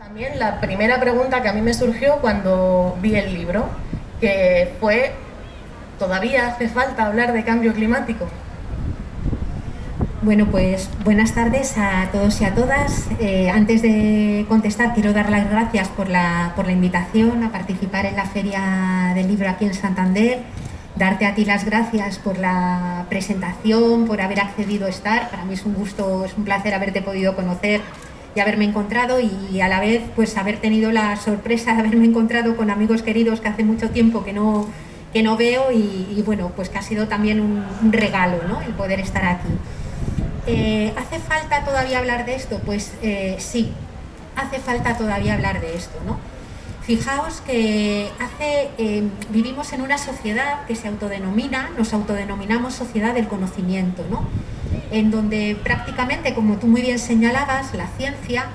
También la primera pregunta que a mí me surgió cuando vi el libro, que fue, ¿todavía hace falta hablar de cambio climático? Bueno, pues buenas tardes a todos y a todas. Eh, antes de contestar, quiero dar las gracias por la, por la invitación a participar en la Feria del Libro aquí en Santander. Darte a ti las gracias por la presentación, por haber accedido a estar. Para mí es un gusto, es un placer haberte podido conocer y haberme encontrado y a la vez pues haber tenido la sorpresa de haberme encontrado con amigos queridos que hace mucho tiempo que no, que no veo y, bueno, pues que ha sido también un, un regalo ¿no? el poder estar aquí. Eh, ¿Hace falta todavía hablar de esto? Pues eh, sí, hace falta todavía hablar de esto. ¿no? Fijaos que eh, vivimos en una sociedad que se autodenomina, nos autodenominamos sociedad del conocimiento, ¿no? en donde prácticamente, como tú muy bien señalabas, la ciencia,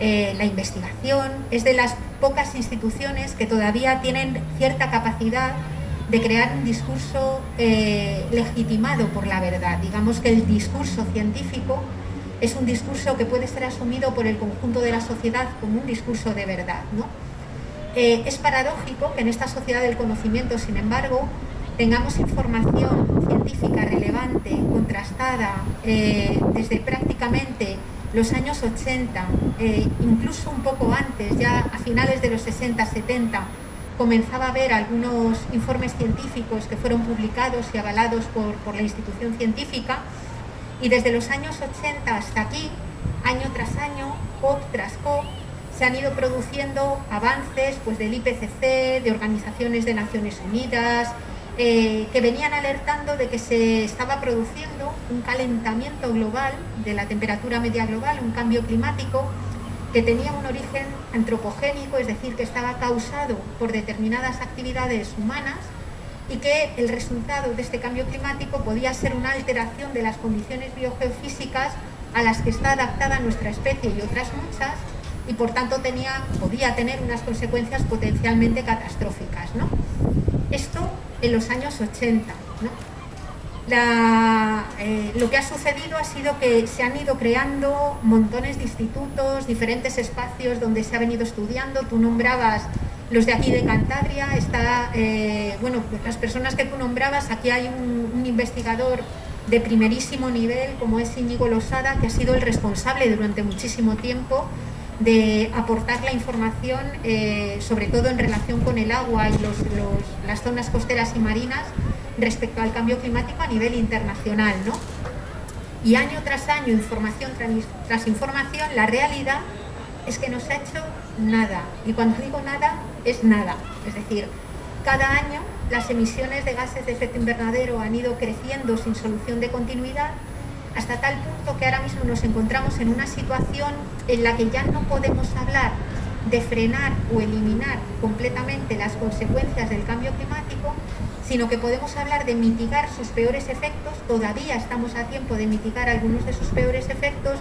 la investigación, es de las pocas instituciones que todavía tienen cierta capacidad de crear un discurso eh, legitimado por la verdad. Digamos que el discurso científico es un discurso que puede ser asumido por el conjunto de la sociedad como un discurso de verdad. Eh, es paradójico que en esta sociedad del conocimiento, sin embargo, tengamos información científica relevante, contrastada, eh, desde prácticamente los años 80, incluso un poco antes, ya a finales de los 60, 70, comenzaba a ver algunos informes científicos que fueron publicados y avalados por, la institución científica y desde los años 80 hasta aquí, año tras año, COP tras COP, se han ido produciendo avances pues, del IPCC, de organizaciones de Naciones Unidas, eh, que venían alertando de que se estaba produciendo un calentamiento global de la temperatura media global, un cambio climático que tenía un origen antropogénico, es decir, que estaba causado por determinadas actividades humanas y que el resultado de este cambio climático podía ser una alteración de las condiciones biogeofísicas a las que está adaptada nuestra especie y otras muchas, y por tanto tenía, podía tener unas consecuencias potencialmente catastróficas. ¿no? Esto en los años 80. Eh, lo que ha sucedido ha sido que se han ido creando montones de institutos, diferentes espacios donde se ha venido estudiando. Tú nombrabas los de aquí de Cantabria, está, eh, bueno, las personas que tú nombrabas, aquí hay un, investigador de primerísimo nivel como es Íñigo Losada, que ha sido el responsable durante muchísimo tiempo de aportar la información, eh, sobre todo en relación con el agua y las zonas costeras y marinas, respecto al cambio climático a nivel internacional. ¿no? Y año tras año, información tras información, la realidad es que no se ha hecho nada. Y cuando digo nada, es nada. Es decir, cada año las emisiones de gases de efecto invernadero han ido creciendo sin solución de continuidad hasta tal punto que ahora mismo nos encontramos en una situación en la que ya no podemos hablar de frenar o eliminar completamente las consecuencias del cambio climático, sino que podemos hablar de mitigar sus peores efectos, todavía estamos a tiempo de mitigar algunos de sus peores efectos,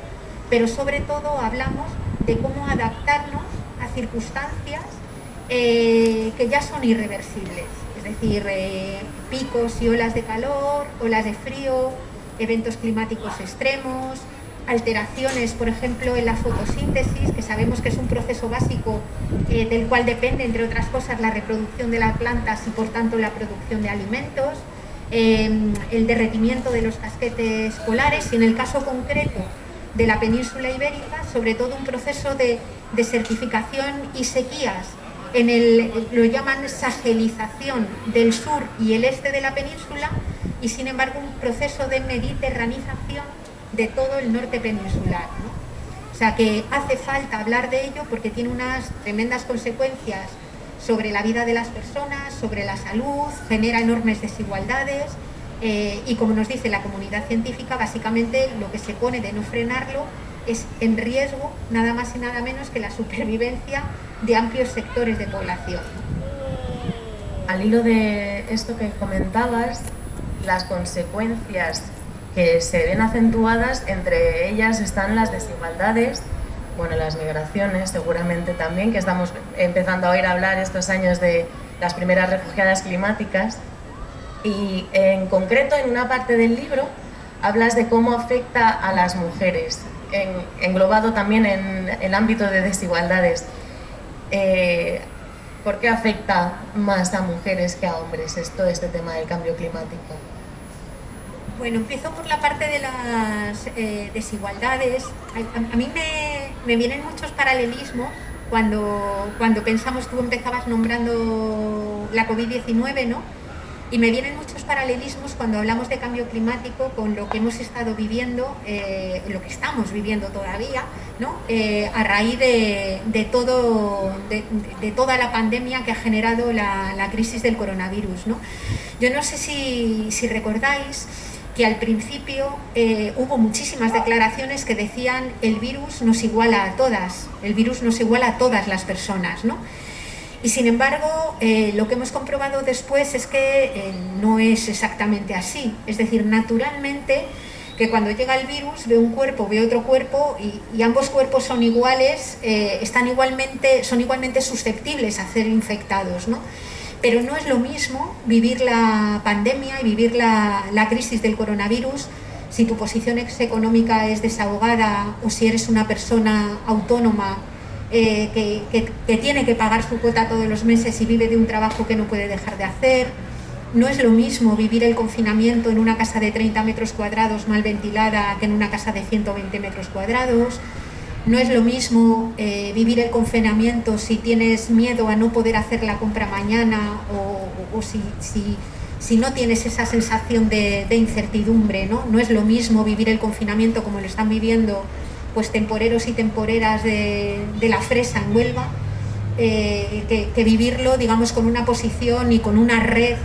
pero sobre todo hablamos de cómo adaptarnos a circunstancias eh, que ya son irreversibles, es decir, eh, picos y olas de calor, olas de frío, eventos climáticos extremos, alteraciones, por ejemplo, en la fotosíntesis, que sabemos que es un proceso básico eh, del cual depende, entre otras cosas, la reproducción de las plantas y, por tanto, la producción de alimentos, em, el derretimiento de los casquetes polares y, en el caso concreto de la península ibérica, sobre todo un proceso de desertificación y sequías, en el, lo llaman sagelización del sur y el este de la península, y sin embargo un proceso de mediterranización de todo el norte peninsular. O sea que hace falta hablar de ello porque tiene unas tremendas consecuencias sobre la vida de las personas, sobre la salud, genera enormes desigualdades eh, y como nos dice la comunidad científica, básicamente lo que se pone de no frenarlo es en riesgo nada más y nada menos que la supervivencia de amplios sectores de población. Al hilo de esto que comentabas, las consecuencias que se ven acentuadas, entre ellas están las desigualdades, bueno, las migraciones seguramente también, que estamos empezando a oír hablar estos años de las primeras refugiadas climáticas. Y en concreto, en una parte del libro, hablas de cómo afecta a las mujeres englobado también en el ámbito de desigualdades. Eh, ¿Por qué afecta más a mujeres que a hombres esto, este tema del cambio climático? Bueno, empiezo por la parte de las eh, desigualdades. A, mí me, me, vienen muchos paralelismos cuando, cuando pensamos, tú empezabas nombrando la COVID-19, ¿no? Y me vienen muchos paralelismos cuando hablamos de cambio climático con lo que hemos estado viviendo, eh, lo que estamos viviendo todavía, ¿no? Eh, a raíz de, todo, de, toda la pandemia que ha generado la, crisis del coronavirus. ¿no? Yo no sé si, si recordáis que al principio eh, hubo muchísimas declaraciones que decían el virus nos iguala a todas, el virus nos iguala a todas las personas. ¿no? Y sin embargo, eh, lo que hemos comprobado después es que eh, no es exactamente así. Es decir, naturalmente que cuando llega el virus ve un cuerpo, ve otro cuerpo y, ambos cuerpos son iguales, están igualmente, son igualmente susceptibles a ser infectados. ¿no? Pero no es lo mismo vivir la pandemia y vivir la, crisis del coronavirus si tu posición económica es desahogada o si eres una persona autónoma eh, que, tiene que pagar su cuota todos los meses y vive de un trabajo que no puede dejar de hacer. No es lo mismo vivir el confinamiento en una casa de 30 metros cuadrados mal ventilada que en una casa de 120 metros cuadrados. No es lo mismo eh, vivir el confinamiento si tienes miedo a no poder hacer la compra mañana o, si, no tienes esa sensación de, de incertidumbre. ¿no? no es lo mismo vivir el confinamiento como lo están viviendo pues temporeros y temporeras de, la fresa en Huelva, eh, que, vivirlo, digamos, con una posición y con una red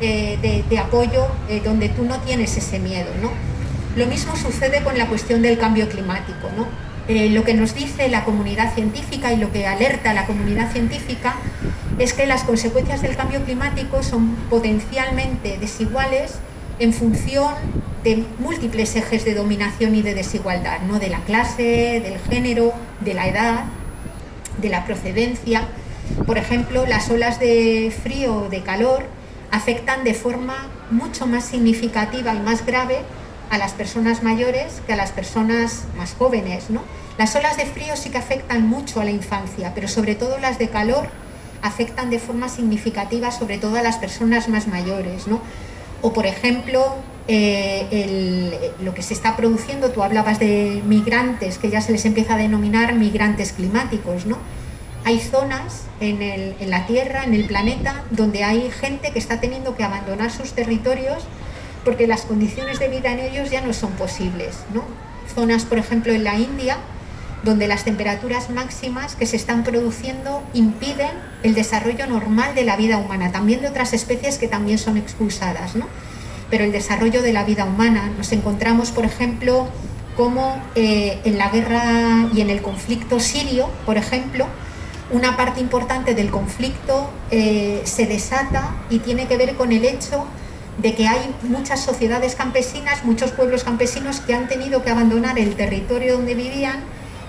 eh, de, apoyo eh, donde tú no tienes ese miedo, ¿no? Lo mismo sucede con la cuestión del cambio climático, ¿no? Lo que nos dice la comunidad científica y lo que alerta la comunidad científica es que las consecuencias del cambio climático son potencialmente desiguales en función de múltiples ejes de dominación y de desigualdad, ¿no? de la clase, del género, de la edad, de la procedencia. Por ejemplo, las olas de frío o de calor afectan de forma mucho más significativa y más grave a las personas mayores que a las personas más jóvenes. ¿no? Las olas de frío sí que afectan mucho a la infancia, pero sobre todo las de calor afectan de forma significativa sobre todo a las personas más mayores. O, por ejemplo, eh, lo que se está produciendo, tú hablabas de migrantes, que ya se les empieza a denominar migrantes climáticos, ¿no? Hay zonas en, la Tierra, en el planeta, donde hay gente que está teniendo que abandonar sus territorios porque las condiciones de vida en ellos ya no son posibles, ¿no? Zonas, por ejemplo, en la India, donde las temperaturas máximas que se están produciendo impiden el desarrollo normal de la vida humana, también de otras especies que también son expulsadas, ¿no? pero el desarrollo de la vida humana. Nos encontramos, por ejemplo, como eh, en la guerra y en el conflicto sirio, por ejemplo, una parte importante del conflicto eh, se desata y tiene que ver con el hecho de que hay muchas sociedades campesinas, muchos pueblos campesinos que han tenido que abandonar el territorio donde vivían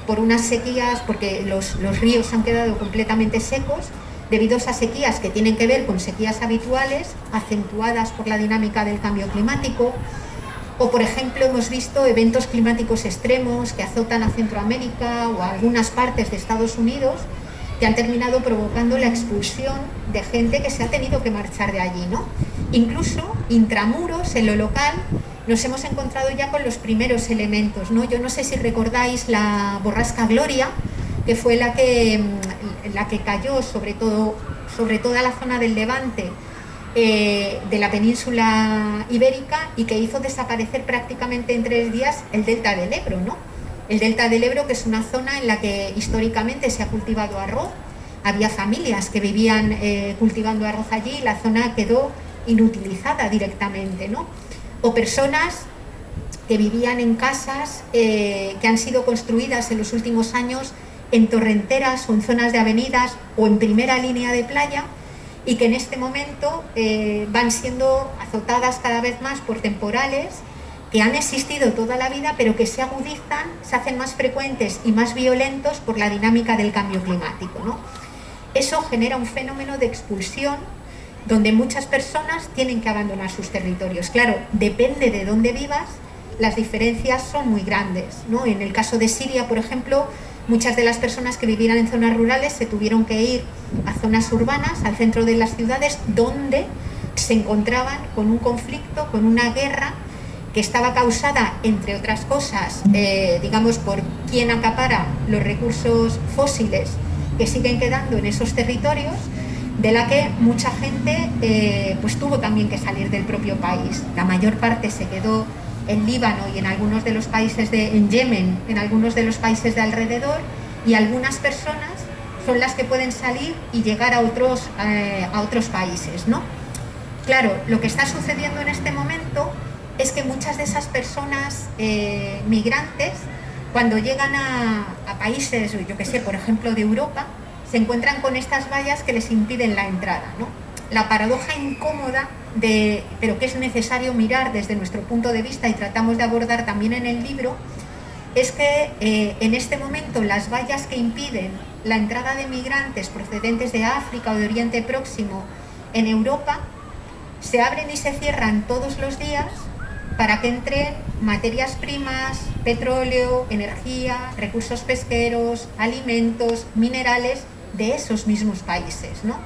por unas sequías, porque los, los ríos han quedado completamente secos, debido a sequías que tienen que ver con sequías habituales, acentuadas por la dinámica del cambio climático, o por ejemplo hemos visto eventos climáticos extremos que azotan a Centroamérica o a algunas partes de Estados Unidos que han terminado provocando la expulsión de gente que se ha tenido que marchar de allí. ¿no? Incluso intramuros, en lo local, nos hemos encontrado ya con los primeros elementos. ¿no? Yo no sé si recordáis la borrasca Gloria, que fue la que, mm, la que cayó sobre, todo, sobre toda la zona del Levante eh, de la península ibérica y que hizo desaparecer prácticamente en tres días el delta del Ebro. ¿no? El delta del Ebro, que es una zona en la que históricamente se ha cultivado arroz, había familias que vivían eh, cultivando arroz allí y la zona quedó inutilizada directamente. ¿no? O personas que vivían en casas eh, que han sido construidas en los últimos años en torrenteras o en zonas de avenidas o en primera línea de playa y que en este momento eh, van siendo azotadas cada vez más por temporales que han existido toda la vida pero que se agudizan, se hacen más frecuentes y más violentos por la dinámica del cambio climático. ¿no? Eso genera un fenómeno de expulsión donde muchas personas tienen que abandonar sus territorios. Claro, depende de dónde vivas, las diferencias son muy grandes. ¿no? En el caso de Siria, por ejemplo, muchas de las personas que vivían en zonas rurales se tuvieron que ir a zonas urbanas, al centro de las ciudades, donde se encontraban con un conflicto, con una guerra que estaba causada, entre otras cosas, eh, digamos, por quien acapara los recursos fósiles que siguen quedando en esos territorios, de la que mucha gente eh, pues tuvo también que salir del propio país. La mayor parte se quedó en Líbano y en algunos de los países de en Yemen, en algunos de los países de alrededor, y algunas personas son las que pueden salir y llegar a otros, eh, a otros países. ¿no? Claro, lo que está sucediendo en este momento es que muchas de esas personas eh, migrantes, cuando llegan a, a países, yo que sé, por ejemplo de Europa, se encuentran con estas vallas que les impiden la entrada. ¿no? La paradoja incómoda, de, pero que es necesario mirar desde nuestro punto de vista y tratamos de abordar también en el libro, es que eh, en este momento las vallas que impiden la entrada de migrantes procedentes de África o de Oriente Próximo en Europa se abren y se cierran todos los días para que entren materias primas, petróleo, energía, recursos pesqueros, alimentos, minerales de esos mismos países. ¿no?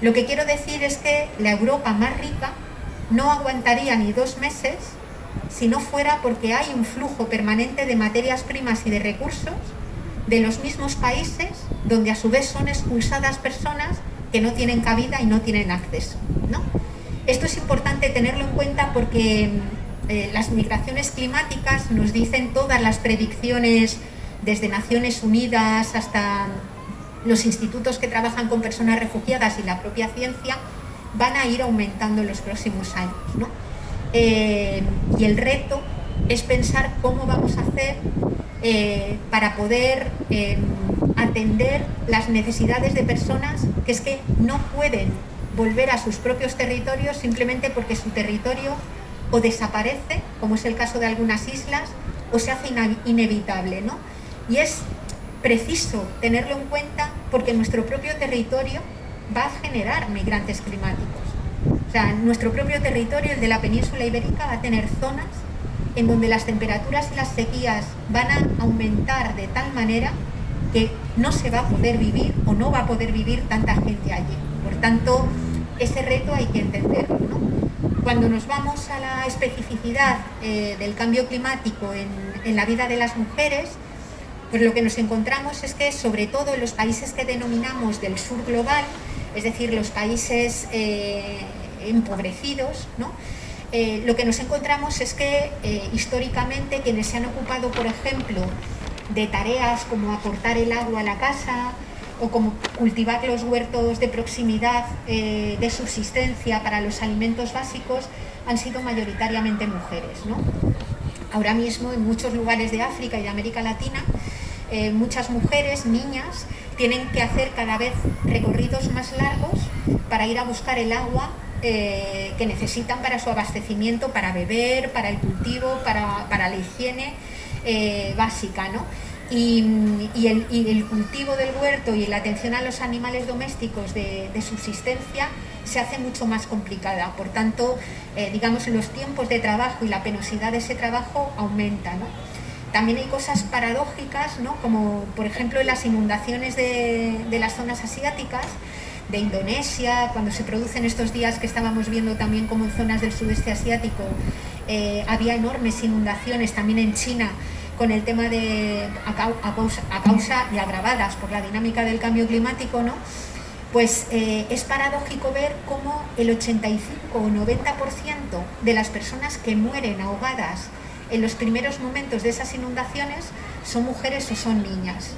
Lo que quiero decir es que la Europa más rica no aguantaría ni dos meses si no fuera porque hay un flujo permanente de materias primas y de recursos de los mismos países donde a su vez son expulsadas personas que no tienen cabida y no tienen acceso. ¿no? Esto es importante tenerlo en cuenta porque eh, las migraciones climáticas nos dicen todas las predicciones desde Naciones Unidas hasta los institutos que trabajan con personas refugiadas y la propia ciencia van a ir aumentando en los próximos años. Eh, y el reto es pensar cómo vamos a hacer eh, para poder eh, atender las necesidades de personas que es que no pueden volver a sus propios territorios simplemente porque su territorio o desaparece, como es el caso de algunas islas, o se hace inevitable. ¿no? Y es preciso tenerlo en cuenta porque nuestro propio territorio va a generar migrantes climáticos. O sea, nuestro propio territorio, el de la península ibérica, va a tener zonas en donde las temperaturas y las sequías van a aumentar de tal manera que no se va a poder vivir o no va a poder vivir tanta gente allí. Por tanto, ese reto hay que entenderlo. Cuando nos vamos a la especificidad eh, del cambio climático en, en la vida de las mujeres, pues lo que nos encontramos es que sobre todo en los países que denominamos del sur global, es decir, los países eh, empobrecidos, eh, lo que nos encontramos es que eh, históricamente quienes se han ocupado, por ejemplo, de tareas como aportar el agua a la casa o como cultivar los huertos de proximidad de subsistencia para los alimentos básicos, han sido mayoritariamente mujeres. Ahora mismo en muchos lugares de África y de América Latina eh, muchas mujeres, niñas, tienen que hacer cada vez recorridos más largos para ir a buscar el agua eh, que necesitan para su abastecimiento, para beber, para el cultivo, para, la higiene eh, básica. Y, el, cultivo del huerto y la atención a los animales domésticos de, subsistencia se hace mucho más complicada. Por tanto, digamos, los tiempos de trabajo y la penosidad de ese trabajo aumenta. También hay cosas paradójicas, ¿no? como por ejemplo en las inundaciones de, las zonas asiáticas, de Indonesia, cuando se producen estos días que estábamos viendo también como en zonas del sudeste asiático eh, había enormes inundaciones, también en China, con el tema de a, causa, y agravadas por la dinámica del cambio climático, ¿no? pues eh, es paradójico ver cómo el 85 o 90% de las personas que mueren ahogadas en los primeros momentos de esas inundaciones son mujeres o son niñas.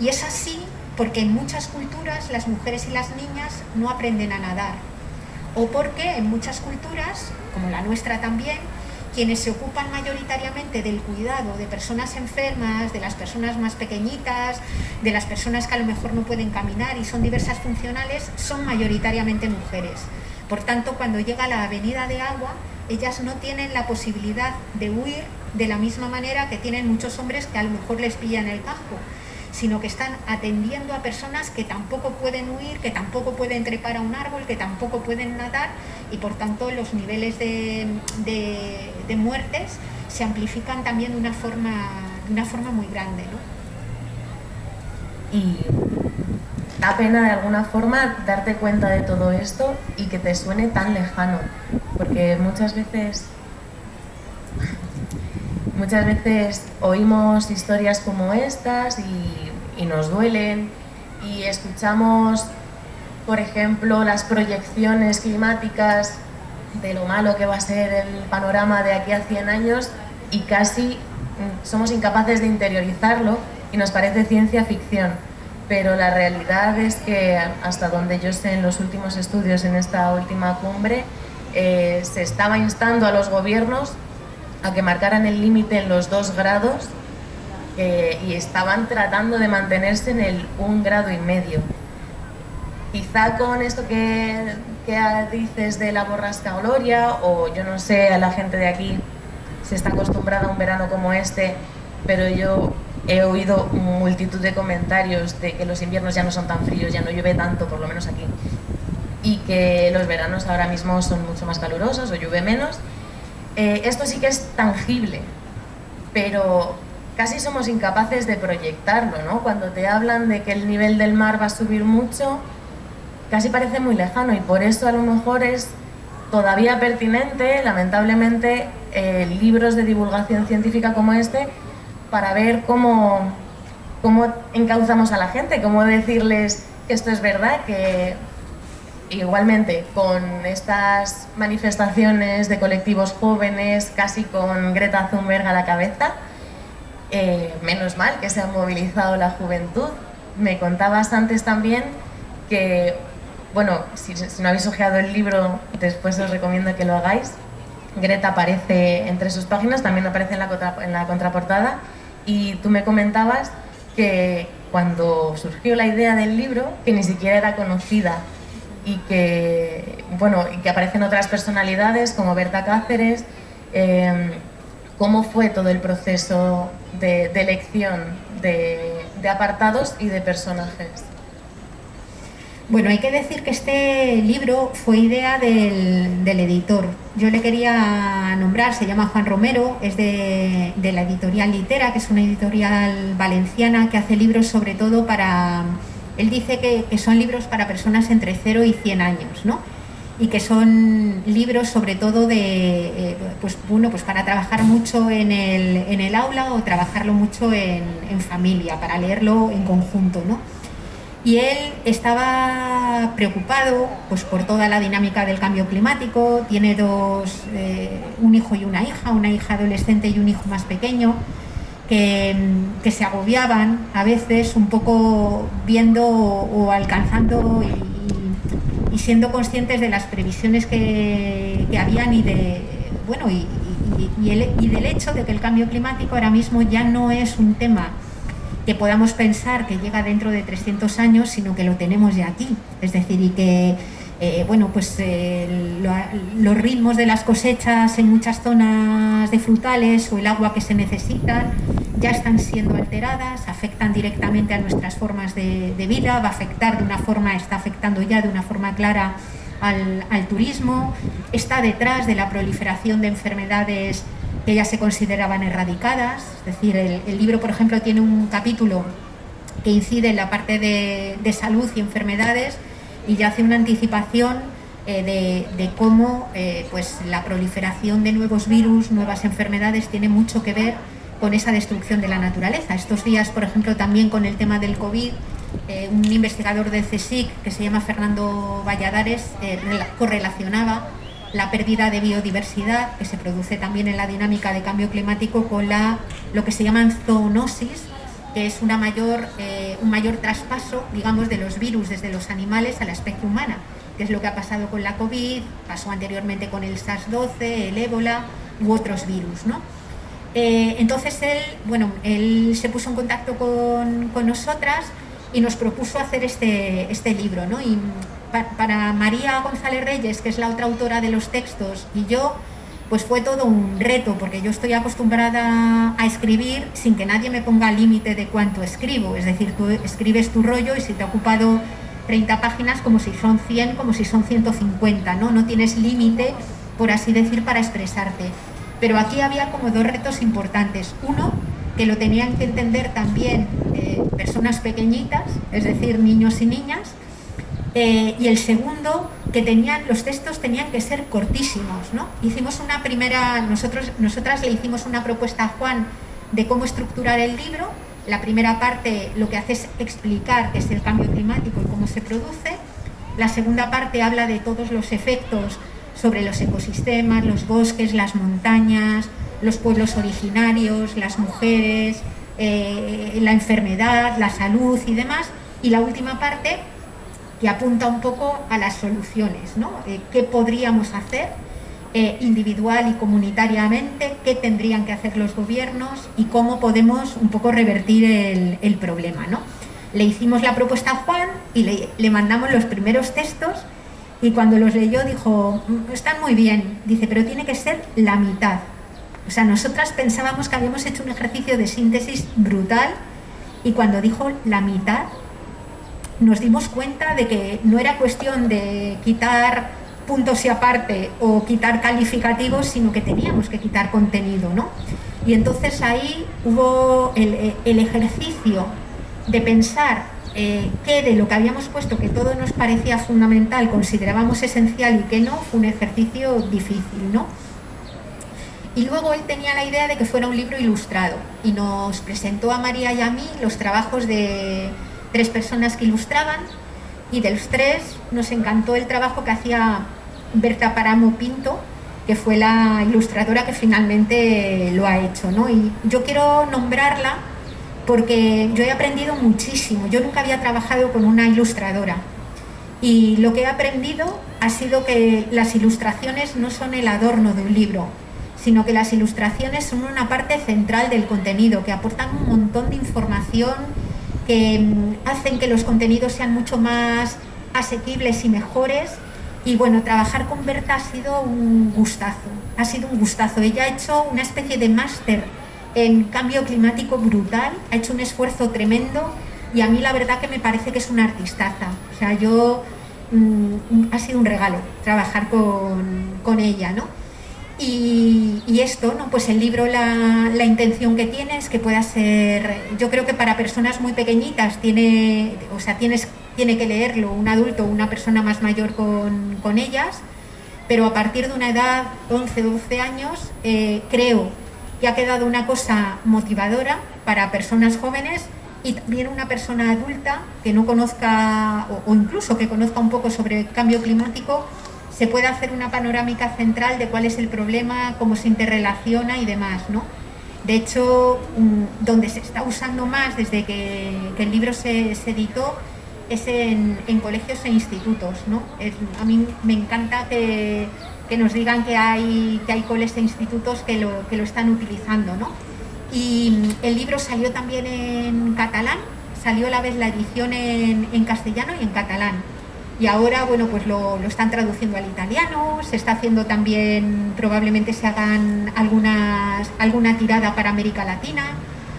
Y es así porque en muchas culturas las mujeres y las niñas no aprenden a nadar. O porque en muchas culturas, como la nuestra también, quienes se ocupan mayoritariamente del cuidado de personas enfermas, de las personas más pequeñitas, de las personas que a lo mejor no pueden caminar y son diversas funcionales, son mayoritariamente mujeres. Por tanto, cuando llega la avenida de agua, ellas no tienen la posibilidad de huir de la misma manera que tienen muchos hombres que a lo mejor les pillan el casco, sino que están atendiendo a personas que tampoco pueden huir, que tampoco pueden trepar a un árbol, que tampoco pueden nadar y por tanto los niveles de, muertes se amplifican también de una forma, de una forma muy grande. ¿no? Da pena de alguna forma darte cuenta de todo esto y que te suene tan lejano, porque muchas veces muchas veces oímos historias como estas y, y, nos duelen y escuchamos, por ejemplo, las proyecciones climáticas de lo malo que va a ser el panorama de aquí a 100 años y casi mm, somos incapaces de interiorizarlo y nos parece ciencia ficción. Pero la realidad es que hasta donde yo sé en los últimos estudios en esta última cumbre eh, se estaba instando a los gobiernos a que marcaran el límite en los dos grados eh, y estaban tratando de mantenerse en el un grado y medio. Quizá con esto que, que dices de la borrasca Gloria o yo no sé, a la gente de aquí se está acostumbrada a un verano como este, pero yo he oído multitud de comentarios de que los inviernos ya no son tan fríos, ya no llueve tanto, por lo menos aquí, y que los veranos ahora mismo son mucho más calurosos o llueve menos. Eh, esto sí que es tangible, pero casi somos incapaces de proyectarlo, ¿no? Cuando te hablan de que el nivel del mar va a subir mucho, casi parece muy lejano y por eso a lo mejor es todavía pertinente, lamentablemente, eh, libros de divulgación científica como este para ver cómo, cómo encauzamos a la gente, cómo decirles que esto es verdad, que igualmente con estas manifestaciones de colectivos jóvenes, casi con Greta Thunberg a la cabeza, eh, menos mal que se ha movilizado la juventud. Me contabas antes también que bueno, si, no habéis ojeado el libro, después os recomiendo que lo hagáis. Greta aparece entre sus páginas, también aparece en la, en la contraportada. Y tú me comentabas que cuando surgió la idea del libro, que ni siquiera era conocida y que, bueno, y que aparecen otras personalidades como Berta Cáceres, em, ¿cómo fue todo el proceso de, elección de apartados y de personajes? Bueno, hay que decir que este libro fue idea del, editor. Yo le quería nombrar, se llama Juan Romero, es de, la editorial Litera, que es una editorial valenciana que hace libros sobre todo para... Él dice que, son libros para personas entre 0 y 100 años, ¿no? y que son libros sobre todo de, eh, pues, bueno, pues para trabajar mucho en el, aula o trabajarlo mucho en, en familia, para leerlo en conjunto. ¿no? Y él estaba preocupado pues, por toda la dinámica del cambio climático, tiene dos, eh, un hijo y una hija, una hija adolescente y un hijo más pequeño, que, se agobiaban a veces un poco viendo o, alcanzando y, siendo conscientes de las previsiones que, habían y de bueno y del hecho de que el cambio climático ahora mismo ya no es un tema que podamos pensar que llega dentro de 300 años, sino que lo tenemos ya aquí. Es decir, y que eh, bueno, pues, eh, los ritmos de las cosechas en muchas zonas de frutales o el agua que se necesita ya están siendo alteradas, afectan directamente a nuestras formas de, vida, va a afectar de una forma, está afectando ya de una forma clara al, al turismo, está detrás de la proliferación de enfermedades que ya se consideraban erradicadas. Es decir, el, libro, por ejemplo, tiene un capítulo que incide en la parte de, salud y enfermedades y ya hace una anticipación eh, de, cómo eh, pues, la proliferación de nuevos virus, nuevas enfermedades, tiene mucho que ver con esa destrucción de la naturaleza. Estos días, por ejemplo, también con el tema del COVID, eh, un investigador del CSIC que se llama Fernando Valladares correlacionaba la pérdida de biodiversidad que se produce también en la dinámica de cambio climático con la, lo que se llama zoonosis, que es una mayor, eh, un mayor traspaso, digamos, de los virus desde los animales a la especie humana, que es lo que ha pasado con la COVID, pasó anteriormente con el SARS-12, el ébola u otros virus, ¿no? Eh, entonces él, bueno, él se puso en contacto con, con nosotras y nos propuso hacer este, este libro, ¿no? Para María González Reyes, que es la otra autora de los textos, y yo, pues fue todo un reto, porque yo estoy acostumbrada a escribir sin que nadie me ponga límite de cuánto escribo. Es decir, tú escribes tu rollo y si te ha ocupado 30 páginas, como si son 100, como si son 150, ¿no? No tienes límite, por así decir, para expresarte. Pero aquí había como dos retos importantes. Uno, que lo tenían que entender también eh, personas pequeñitas, es decir, niños y niñas, eh, y el segundo, que tenían, los textos tenían que ser cortísimos. ¿no? Hicimos una primera, nosotros, nosotras le hicimos una propuesta a Juan de cómo estructurar el libro. La primera parte lo que hace es explicar qué es el cambio climático y cómo se produce. La segunda parte habla de todos los efectos sobre los ecosistemas, los bosques, las montañas, los pueblos originarios, las mujeres, eh, la enfermedad, la salud y demás. Y la última parte que apunta un poco a las soluciones, ¿no? Eh, ¿Qué podríamos hacer eh, individual y comunitariamente? ¿Qué tendrían que hacer los gobiernos? Y cómo podemos un poco revertir el, problema, ¿no? Le hicimos la propuesta a Juan y le, le mandamos los primeros textos y cuando los leyó dijo, mm, están muy bien, dice, pero tiene que ser la mitad. O sea, nosotras pensábamos que habíamos hecho un ejercicio de síntesis brutal y cuando dijo la mitad, nos dimos cuenta de que no era cuestión de quitar puntos y aparte o quitar calificativos, sino que teníamos que quitar contenido, ¿no? Y entonces ahí hubo el, ejercicio de pensar eh, que de lo que habíamos puesto, que todo nos parecía fundamental, considerábamos esencial y que no, fue un ejercicio difícil, ¿no? Y luego él tenía la idea de que fuera un libro ilustrado y nos presentó a María y a mí los trabajos de tres personas que ilustraban y de los tres nos encantó el trabajo que hacía Berta Paramo Pinto, que fue la ilustradora que finalmente lo ha hecho. ¿no? Y yo quiero nombrarla porque yo he aprendido muchísimo. Yo nunca había trabajado con una ilustradora y lo que he aprendido ha sido que las ilustraciones no son el adorno de un libro, sino que las ilustraciones son una parte central del contenido, que aportan un montón de información, que mm, hacen que los contenidos sean mucho más asequibles y mejores. Y bueno, trabajar con Berta ha sido un gustazo, ha sido un gustazo. Ella ha hecho una especie de máster en cambio climático brutal, ha hecho un esfuerzo tremendo y a mí la verdad que me parece que es una artistaza. O sea, yo mm, ha sido un regalo trabajar con, ella, ¿no? Y, esto, ¿no? Pues el libro la, intención que tiene es que pueda ser, yo creo que para personas muy pequeñitas tiene, o sea, tienes, tiene que leerlo un adulto o una persona más mayor con, con, ellas, pero a partir de una edad 11 12 años eh, creo que ha quedado una cosa motivadora para personas jóvenes y también una persona adulta que no conozca o, incluso que conozca un poco sobre el cambio climático se puede hacer una panorámica central de cuál es el problema, cómo se interrelaciona y demás, ¿no? De hecho, mm, donde se está usando más desde que, el libro se, editó es en, colegios e institutos, ¿no? a mí me encanta que nos digan que hay, que hay coles e institutos que lo, están utilizando. ¿no? Y el libro salió también en catalán, salió a la vez la edición en, castellano y en catalán. Y ahora, bueno, pues lo, están traduciendo al italiano, se está haciendo también, probablemente se hagan algunas, alguna tirada para América Latina.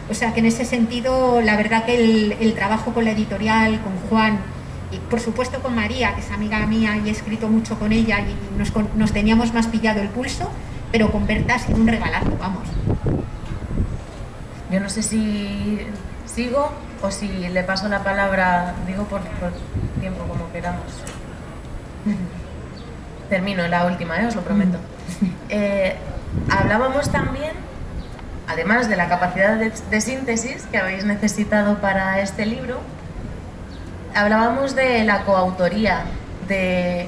O sea que en ese sentido, la verdad que el, el trabajo con la editorial, con Juan, y por supuesto con María, que es amiga mía y he escrito mucho con ella y nos, nos teníamos más pillado el pulso, pero con Berta ha sido un regalazo, vamos. Yo no sé si sigo o si le paso la palabra, digo por, Termino la última, ¿eh? os lo prometo. Eh, hablábamos también, además de la capacidad de síntesis que habéis necesitado para este libro, hablábamos de la coautoría, de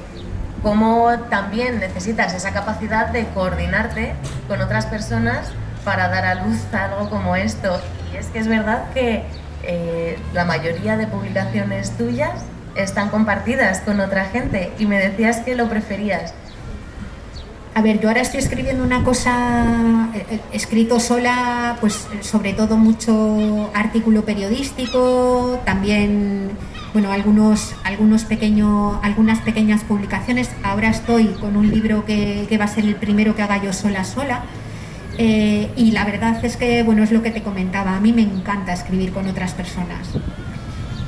cómo también necesitas esa capacidad de coordinarte con otras personas para dar a luz algo como esto. Y es que es verdad que eh, la mayoría de publicaciones tuyas están compartidas con otra gente y me decías que lo preferías. A ver, yo ahora estoy escribiendo una cosa, he eh, escrito sola, pues sobre todo mucho artículo periodístico, también bueno, algunos, algunos pequeño, algunas pequeñas publicaciones. Ahora estoy con un libro que, va a ser el primero que haga yo sola sola. Eh, y la verdad es que, bueno, es lo que te comentaba, a mí me encanta escribir con otras personas.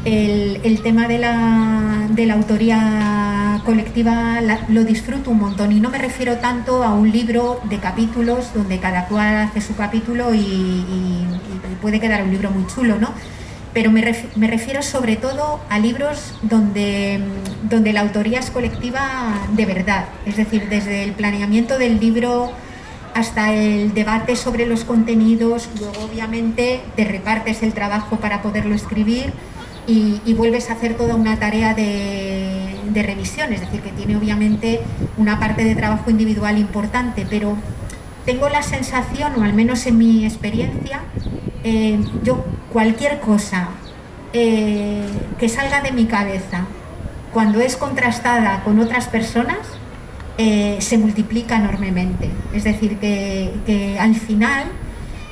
El, tema de la, de la autoría colectiva lo disfruto un montón y no me refiero tanto a un libro de capítulos donde cada cual hace su capítulo y, puede quedar un libro muy chulo, ¿no? Pero me, refiero sobre todo a libros donde, donde la autoría es colectiva de verdad, es decir, desde el planeamiento del libro hasta el debate sobre los contenidos, luego obviamente te repartes el trabajo para poderlo escribir y, vuelves a hacer toda una tarea de, revisión, es decir, que tiene obviamente una parte de trabajo individual importante, pero tengo la sensación, o al menos en mi experiencia, eh, yo cualquier cosa eh, que salga de mi cabeza, cuando es contrastada con otras personas, eh, se multiplica enormemente. Es decir, que al final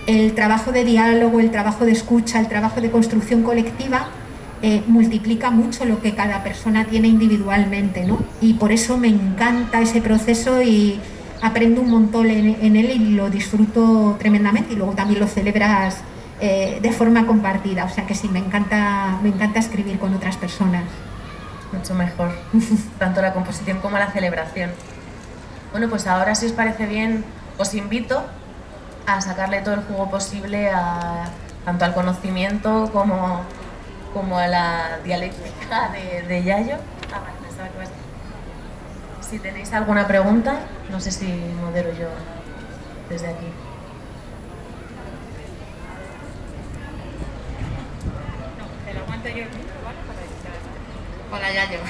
el trabajo de diálogo, el trabajo de escucha, el trabajo de construcción colectiva eh, multiplica mucho lo que cada persona tiene individualmente, ¿no? Y por eso me encanta ese proceso y aprendo un montón en, él y lo disfruto tremendamente y luego también lo celebras eh, de forma compartida, o sea que sí, me encanta, me encanta escribir con otras personas. Mucho mejor, tanto la composición como la celebración. Bueno, pues ahora si os parece bien, os invito a sacarle todo el jugo posible a, tanto al conocimiento como como a la dialéctica de, Yayo. Ah, vale. Si tenéis alguna pregunta, no sé si modero yo desde aquí. Hola Yayo.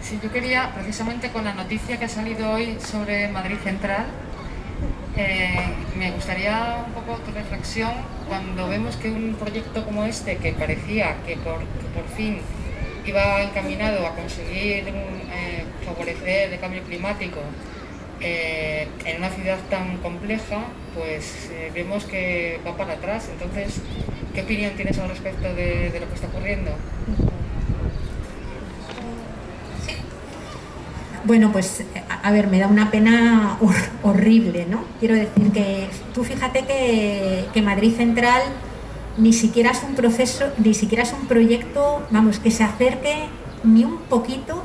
Si yo quería, precisamente con la noticia que ha salido hoy sobre Madrid Central, eh, me gustaría un poco tu reflexión cuando vemos que un proyecto como este, que parecía que por, fin iba encaminado a conseguir eh, favorecer el cambio climático eh, en una ciudad tan compleja, pues vemos que va para atrás. Entonces, ¿qué opinión tienes al respecto de lo que está ocurriendo? Bueno, pues a ver, me da una pena horrible, ¿no? Quiero decir que tú fíjate que, Madrid Central ni siquiera es un proceso, ni siquiera es un proyecto, vamos, que se acerque ni un poquito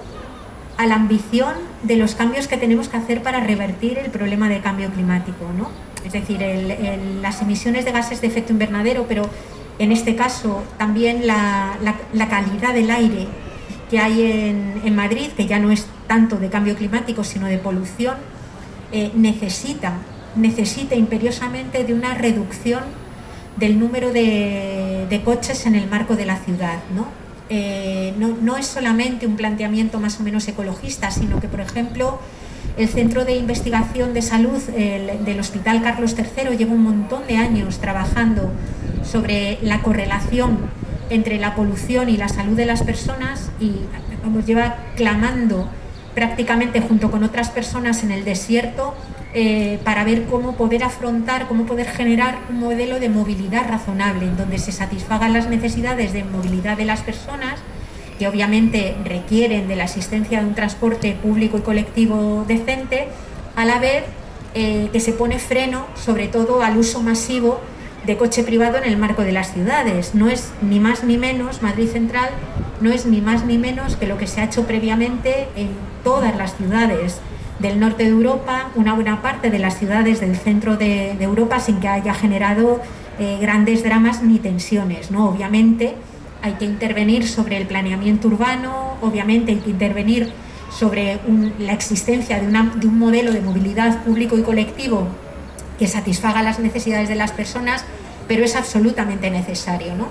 a la ambición de los cambios que tenemos que hacer para revertir el problema de cambio climático, ¿no? Es decir, las emisiones de gases de efecto invernadero, pero en este caso también la, calidad del aire que hay en Madrid, que ya no es tanto de cambio climático, sino de polución, eh, necesita, necesita imperiosamente de una reducción del número de, coches en el marco de la ciudad. Eh, ¿no? no, es solamente un planteamiento más o menos ecologista, sino que, por ejemplo, el Centro de Investigación de Salud del Hospital Carlos III lleva un montón de años trabajando sobre la correlación entre la polución y la salud de las personas y nos lleva clamando prácticamente junto con otras personas en el desierto eh, para ver cómo poder afrontar, cómo poder generar un modelo de movilidad razonable en donde se satisfagan las necesidades de movilidad de las personas que obviamente requieren de la asistencia de un transporte público y colectivo decente, a la vez eh, que se pone freno sobre todo al uso masivo de coche privado en el marco de las ciudades. No es ni más ni menos, Madrid Central no es ni más ni menos que lo que se ha hecho previamente en todas las ciudades del norte de Europa, una buena parte de las ciudades del centro de, Europa sin que haya generado eh, grandes dramas ni tensiones. ¿no? Obviamente hay que intervenir sobre el planeamiento urbano, obviamente hay que intervenir sobre la existencia de, de un modelo de movilidad público y colectivo satisfaga las necesidades de las personas, pero es absolutamente necesario. ¿no?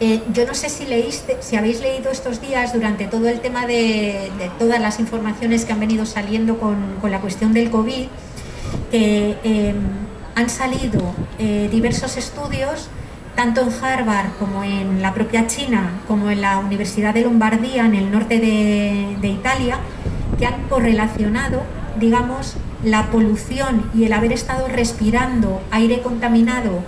Eh, yo no sé si leíste, si habéis leído estos días durante todo el tema de, todas las informaciones que han venido saliendo con, la cuestión del COVID, que em, han salido eh, diversos estudios, tanto en Harvard como en la propia China, como en la Universidad de Lombardía, en el norte de Italia, que han correlacionado, digamos, la polución y el haber estado respirando aire contaminado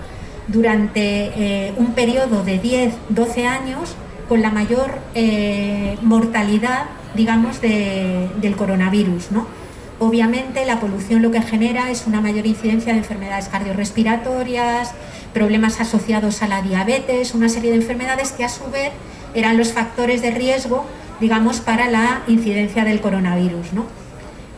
durante eh, un periodo de 10, 12 años con la mayor eh, mortalidad, digamos, del coronavirus. ¿no? Obviamente la polución lo que genera es una mayor incidencia de enfermedades cardiorrespiratorias, problemas asociados a la diabetes, una serie de enfermedades que a su vez eran los factores de riesgo digamos, para la incidencia del coronavirus. ¿no?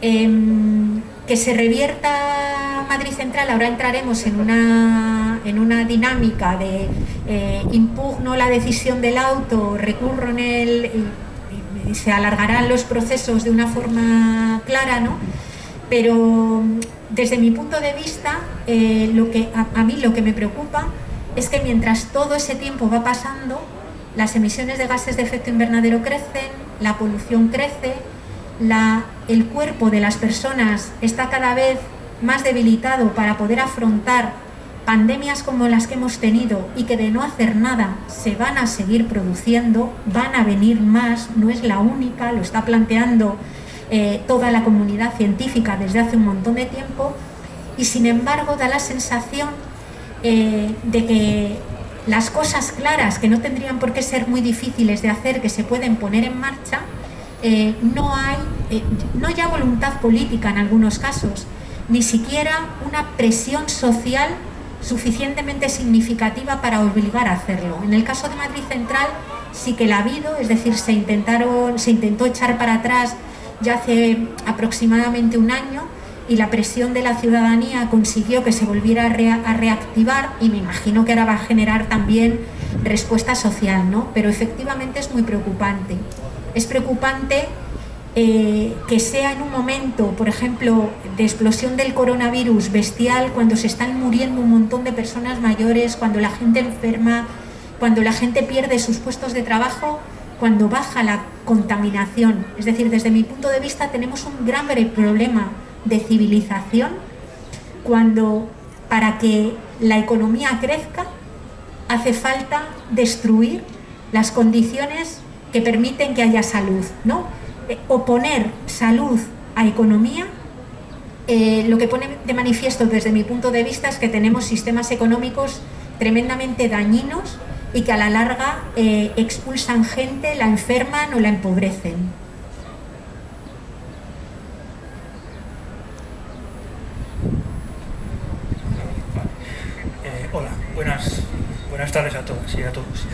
Em, que se revierta Madrid Central, ahora entraremos en una, en una dinámica de eh, impugno la decisión del auto, recurro en él y, se alargarán los procesos de una forma clara, ¿no? Pero desde mi punto de vista, eh, lo que, a mí lo que me preocupa es que mientras todo ese tiempo va pasando, las emisiones de gases de efecto invernadero crecen, la polución crece, el cuerpo de las personas está cada vez más debilitado para poder afrontar pandemias como las que hemos tenido y que de no hacer nada se van a seguir produciendo, van a venir más, no es la única, lo está planteando eh, toda la comunidad científica desde hace un montón de tiempo. Y sin embargo da la sensación eh, de que las cosas claras que no tendrían por qué ser muy difíciles de hacer, que se pueden poner en marcha, eh, no hay, eh, no ya voluntad política en algunos casos, ni siquiera una presión social suficientemente significativa para obligar a hacerlo. En el caso de Madrid Central sí que la ha habido, es decir, se, intentaron, se intentó echar para atrás ya hace aproximadamente un año y la presión de la ciudadanía consiguió que se volviera a, reactivar y me imagino que ahora va a generar también respuesta social, ¿no? Pero efectivamente es muy preocupante. Es preocupante eh, que sea en un momento, por ejemplo, de explosión del coronavirus bestial, cuando se están muriendo un montón de personas mayores, cuando la gente enferma, cuando la gente pierde sus puestos de trabajo, cuando baja la contaminación. Es decir, desde mi punto de vista tenemos un gran problema de civilización cuando para que la economía crezca hace falta destruir las condiciones que permiten que haya salud. ¿no? Eh, oponer salud a economía, eh, lo que pone de manifiesto desde mi punto de vista es que tenemos sistemas económicos tremendamente dañinos y que a la larga eh, expulsan gente, la enferman o la empobrecen. hola, buenas, buenas tardes a todas y a todos.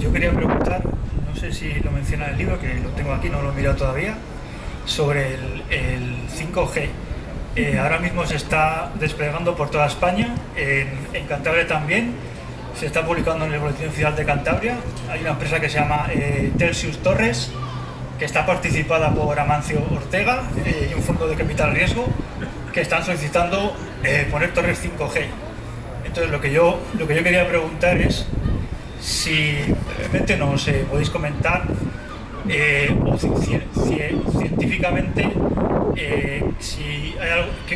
yo quería preguntar no sé si lo menciona el libro, que lo tengo aquí, no lo he mirado todavía, sobre el, 5G. Eh, ahora mismo se está desplegando por toda España, en, Cantabria también, se está publicando en el Boletín Oficial de Cantabria, hay una empresa que se llama eh, Telsius Torres, que está participada por Amancio Ortega eh, y un fondo de capital riesgo, que están solicitando poner torres 5G. Entonces lo que yo, lo que yo quería preguntar es si brevemente nos eh, podéis comentar eh, científicamente eh,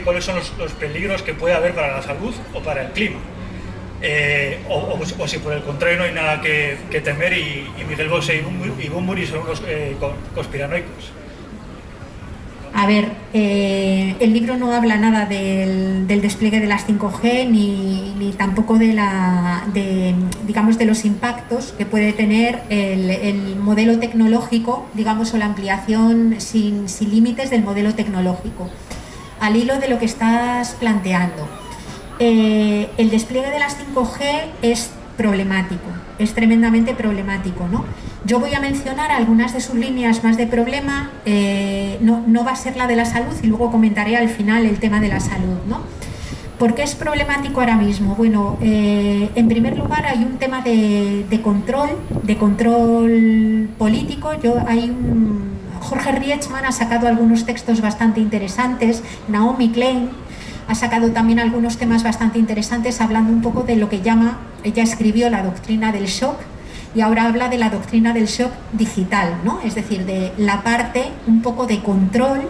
cuáles son los, peligros que puede haber para la salud o para el clima. O, si por el contrario no hay nada que, temer y, Miguel Bosé y Bumburi son unos conspiranoicos. A ver, eh, el libro no habla nada del, despliegue de las 5G ni, tampoco de, la, digamos, de los impactos que puede tener el, modelo tecnológico, digamos, o la ampliación sin, límites del modelo tecnológico. Al hilo de lo que estás planteando, eh, el despliegue de las 5G es problemático, es tremendamente problemático. ¿no? Yo voy a mencionar algunas de sus líneas más de problema, eh, no, va a ser la de la salud y luego comentaré al final el tema de la salud. ¿no? ¿Por qué es problemático ahora mismo? Bueno, eh, en primer lugar hay un tema de, control, de control político. Yo, Jorge Rietzmann ha sacado algunos textos bastante interesantes, Naomi Klein, ha sacado también algunos temas bastante interesantes hablando un poco de lo que llama, ella escribió la doctrina del shock y ahora habla de la doctrina del shock digital, ¿no? es decir, de la parte un poco de control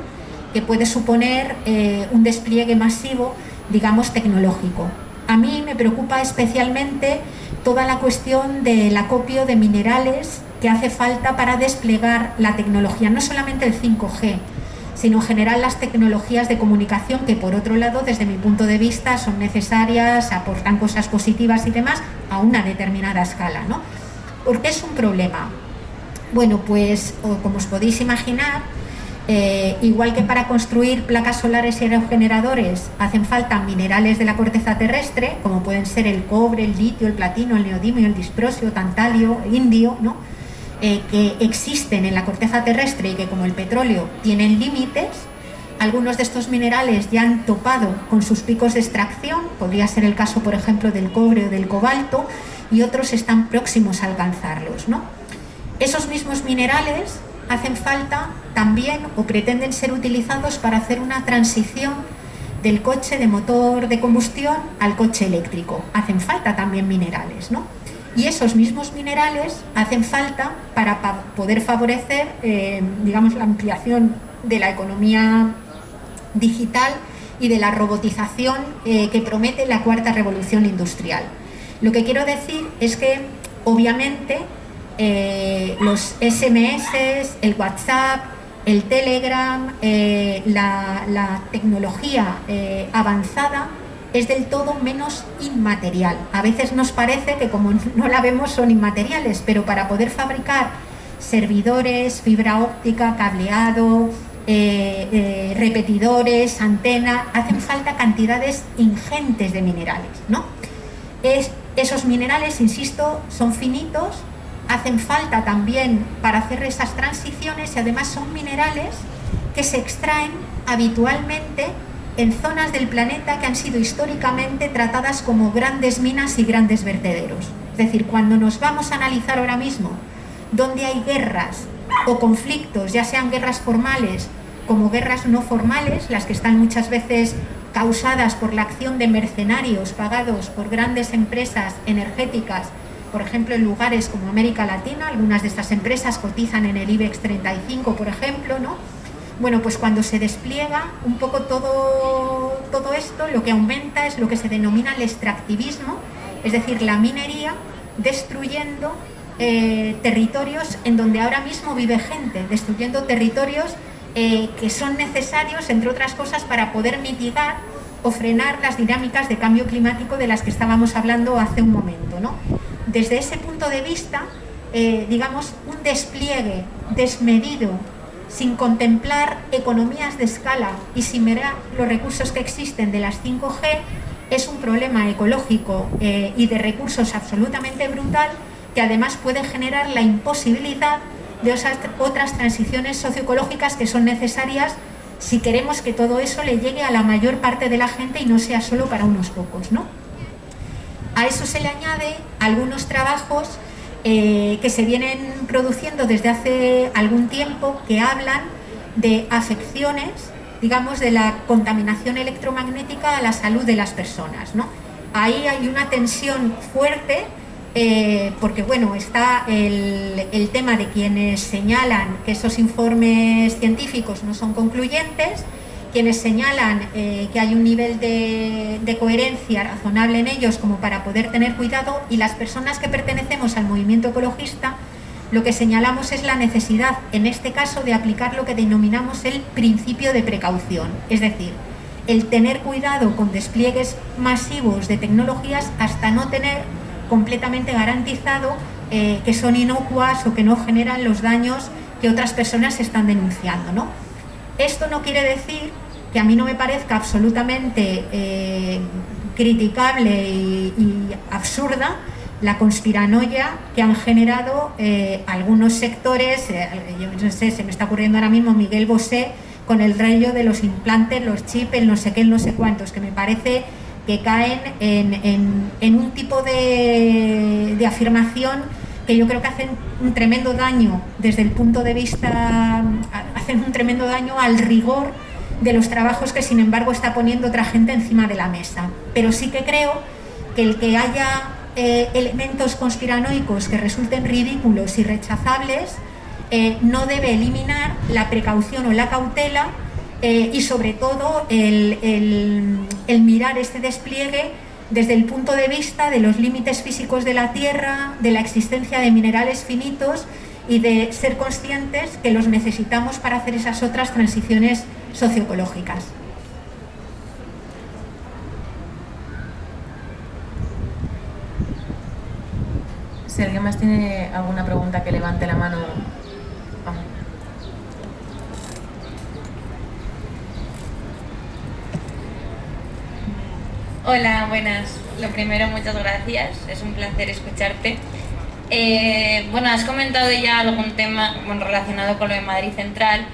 que puede suponer eh, un despliegue masivo, digamos, tecnológico. A mí me preocupa especialmente toda la cuestión del acopio de minerales que hace falta para desplegar la tecnología, no solamente el 5G, sino en general las tecnologías de comunicación que por otro lado desde mi punto de vista son necesarias, aportan cosas positivas y demás a una determinada escala. ¿no? ¿Por qué es un problema? Bueno, pues como os podéis imaginar, eh, igual que para construir placas solares y aerogeneradores hacen falta minerales de la corteza terrestre, como pueden ser el cobre, el litio, el platino, el neodimio, el disprosio, tantalio, indio, ¿no? eh, que existen en la corteza terrestre y que como el petróleo tienen límites, algunos de estos minerales ya han topado con sus picos de extracción, podría ser el caso por ejemplo del cobre o del cobalto, y otros están próximos a alcanzarlos. ¿no? Esos mismos minerales hacen falta también o pretenden ser utilizados para hacer una transición del coche de motor de combustión al coche eléctrico. Hacen falta también minerales, ¿no? Y esos mismos minerales hacen falta para poder favorecer, eh, digamos, la ampliación de la economía digital y de la robotización eh, que promete la cuarta revolución industrial. Lo que quiero decir es que, obviamente, eh, los SMS, el WhatsApp, el Telegram, eh, la, tecnología eh, avanzada es del todo menos inmaterial. A veces nos parece que como no la vemos son inmateriales, pero para poder fabricar servidores, fibra óptica, cableado, repetidores, antena, hacen falta cantidades ingentes de minerales. ¿no? Es, esos minerales, insisto, son finitos, hacen falta también para hacer esas transiciones y además son minerales que se extraen habitualmente en zonas del planeta que han sido históricamente tratadas como grandes minas y grandes vertederos. Es decir, cuando nos vamos a analizar ahora mismo donde hay guerras o conflictos, ya sean guerras formales como guerras no formales, las que están muchas veces causadas por la acción de mercenarios pagados por grandes empresas energéticas por ejemplo, en lugares como América Latina, algunas de estas empresas cotizan en el IBEX 35, por ejemplo, ¿no? Bueno, pues cuando se despliega un poco todo, todo esto, lo que aumenta es lo que se denomina el extractivismo, es decir, la minería destruyendo eh, territorios en donde ahora mismo vive gente, destruyendo territorios eh, que son necesarios, entre otras cosas, para poder mitigar o frenar las dinámicas de cambio climático de las que estábamos hablando hace un momento. ¿no? desde ese punto de vista, eh, digamos, un despliegue desmedido, sin contemplar economías de escala y sin mirar los recursos que existen de las 5G, es un problema ecológico eh, y de recursos absolutamente brutal que además puede generar la imposibilidad de otras transiciones socioecológicas que son necesarias si queremos que todo eso le llegue a la mayor parte de la gente y no sea solo para unos pocos. ¿no? A eso se le añade algunos trabajos eh, que se vienen produciendo desde hace algún tiempo que hablan de afecciones, digamos, de la contaminación electromagnética a la salud de las personas. Ahí hay una tensión fuerte eh, porque bueno, está el, tema de quienes señalan que esos informes científicos no son concluyentes quienes señalan eh, que hay un nivel de, coherencia razonable en ellos como para poder tener cuidado y las personas que pertenecemos al movimiento ecologista lo que señalamos es la necesidad, en este caso, de aplicar lo que denominamos el principio de precaución, es decir, el tener cuidado con despliegues masivos de tecnologías hasta no tener completamente garantizado eh, que son inocuas o que no generan los daños que otras personas están denunciando. ¿no? Esto no quiere decir que a mí no me parezca absolutamente eh, criticable y, absurda la conspiranoia que han generado eh, algunos sectores, yo no sé, se me está ocurriendo ahora mismo Miguel Bosé con el rollo de los implantes, los chips, el no sé qué, el no sé cuántos, que me parece que caen en, un tipo de, afirmación que yo creo que hacen un tremendo daño desde el punto de vista, hacen un tremendo daño al rigor de los trabajos que sin embargo está poniendo otra gente encima de la mesa. Pero sí que creo que el que haya eh, elementos conspiranoicos que resulten ridículos y rechazables eh, no debe eliminar la precaución o la cautela eh, y sobre todo el, el mirar este despliegue desde el punto de vista de los límites físicos de la Tierra, de la existencia de minerales finitos y de ser conscientes que los necesitamos para hacer esas otras transiciones socioecológicas. Si alguien más tiene alguna pregunta que levante la mano. Hola, buenas. Lo primero, muchas gracias. Es un placer escucharte. Eh, bueno, has comentado ya algún tema relacionado con lo de Madrid Central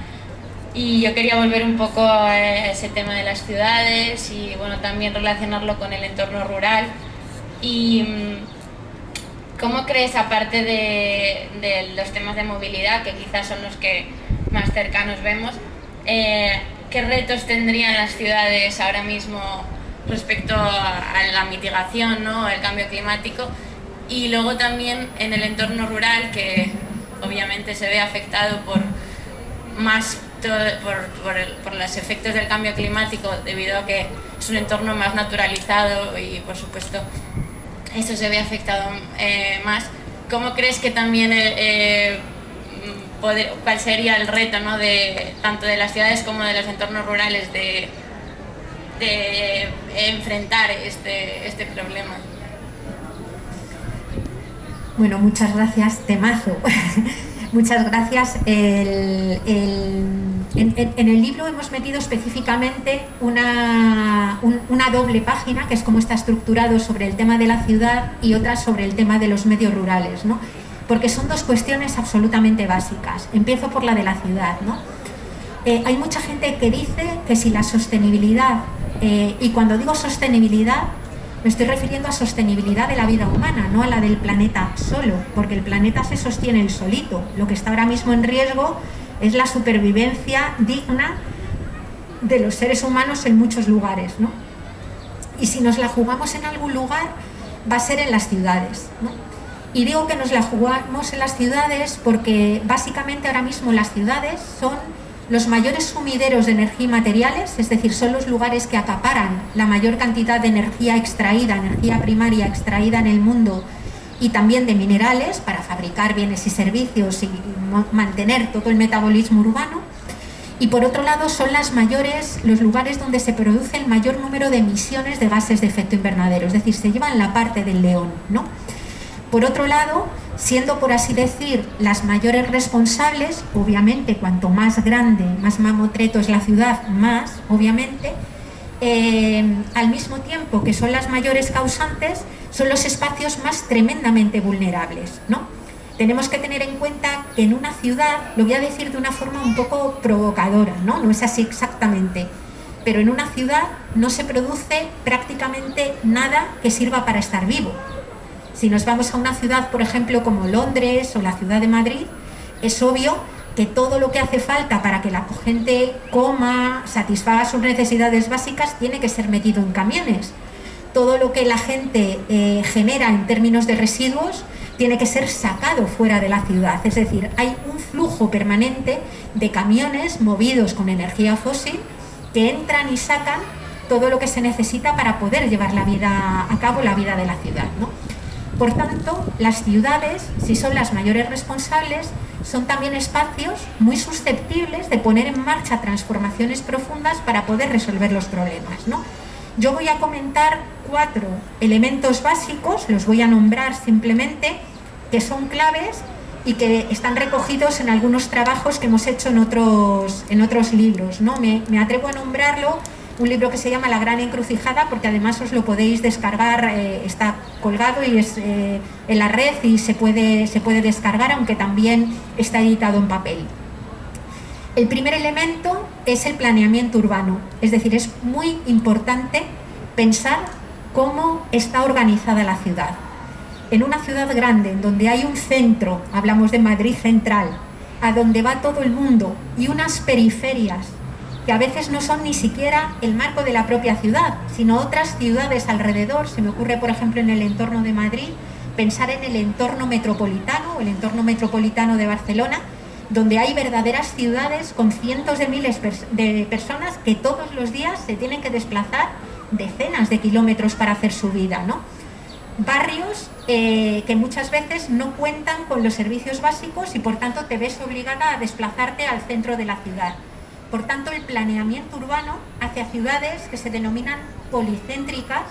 y yo quería volver un poco a ese tema de las ciudades y bueno, también relacionarlo con el entorno rural. Y mm, ¿cómo crees, aparte de, los temas de movilidad, que quizás son los que más cercanos vemos, eh, qué retos tendrían las ciudades ahora mismo respecto a, la mitigación, ¿no? el cambio climático? Y luego también en el entorno rural, que obviamente se ve afectado por más por, los efectos del cambio climático debido a que es un entorno más naturalizado y por supuesto eso se ve afectado eh, más. ¿Cómo crees que también eh, eh, cuál sería el reto ¿no? de, tanto de las ciudades como de los entornos rurales de, de enfrentar este, este problema? Bueno, muchas gracias, temazo. Muchas gracias. en, el libro hemos metido específicamente una, una, doble página, que es cómo está estructurado sobre el tema de la ciudad y otra sobre el tema de los medios rurales, ¿no? porque son dos cuestiones absolutamente básicas. Empiezo por la de la ciudad. ¿no? Eh, hay mucha gente que dice que si la sostenibilidad, eh, y cuando digo sostenibilidad, me estoy refiriendo a sostenibilidad de la vida humana, no a la del planeta solo, porque el planeta se sostiene el solito. Lo que está ahora mismo en riesgo es la supervivencia digna de los seres humanos en muchos lugares. ¿no? Y si nos la jugamos en algún lugar, va a ser en las ciudades. Y digo que nos la jugamos en las ciudades porque básicamente ahora mismo las ciudades son los mayores sumideros de energía y materiales, es decir, son los lugares que acaparan la mayor cantidad de energía extraída, energía primaria extraída en el mundo y también de minerales para fabricar bienes y servicios y mantener todo el metabolismo urbano. Y por otro lado son las mayores, los lugares donde se produce el mayor número de emisiones de gases de efecto invernadero, es decir, se llevan la parte del león. ¿no? Por otro lado, siendo por así decir las mayores responsables, obviamente cuanto más grande, más mamotreto es la ciudad, más obviamente, eh, al mismo tiempo que son las mayores causantes, son los espacios más tremendamente vulnerables. ¿no? Tenemos que tener en cuenta que en una ciudad, lo voy a decir de una forma un poco provocadora, no, no es así exactamente, pero en una ciudad no se produce prácticamente nada que sirva para estar vivo. Si nos vamos a una ciudad, por ejemplo, como Londres o la ciudad de Madrid, es obvio que todo lo que hace falta para que la gente coma, satisfaga sus necesidades básicas, tiene que ser metido en camiones. Todo lo que la gente eh, genera en términos de residuos tiene que ser sacado fuera de la ciudad. Es decir, hay un flujo permanente de camiones movidos con energía fósil que entran y sacan todo lo que se necesita para poder llevar la vida a cabo la vida de la ciudad. ¿no? Por tanto, las ciudades, si son las mayores responsables, son también espacios muy susceptibles de poner en marcha transformaciones profundas para poder resolver los problemas. ¿no? Yo voy a comentar cuatro elementos básicos, los voy a nombrar simplemente, que son claves y que están recogidos en algunos trabajos que hemos hecho en otros, en otros libros. ¿no? Me, me atrevo a nombrarlo un libro que se llama La Gran Encrucijada, porque además os lo podéis descargar, eh, está colgado y es eh, en la red y se puede, se puede descargar, aunque también está editado en papel. El primer elemento es el planeamiento urbano, es decir, es muy importante pensar cómo está organizada la ciudad. En una ciudad grande, en donde hay un centro, hablamos de Madrid Central, a donde va todo el mundo, y unas periferias que a veces no son ni siquiera el marco de la propia ciudad, sino otras ciudades alrededor. Se me ocurre, por ejemplo, en el entorno de Madrid, pensar en el entorno metropolitano, el entorno metropolitano de Barcelona, donde hay verdaderas ciudades con cientos de miles de personas que todos los días se tienen que desplazar decenas de kilómetros para hacer su vida. ¿no? Barrios eh, que muchas veces no cuentan con los servicios básicos y por tanto te ves obligada a desplazarte al centro de la ciudad. Por tanto, el planeamiento urbano hacia ciudades que se denominan policéntricas,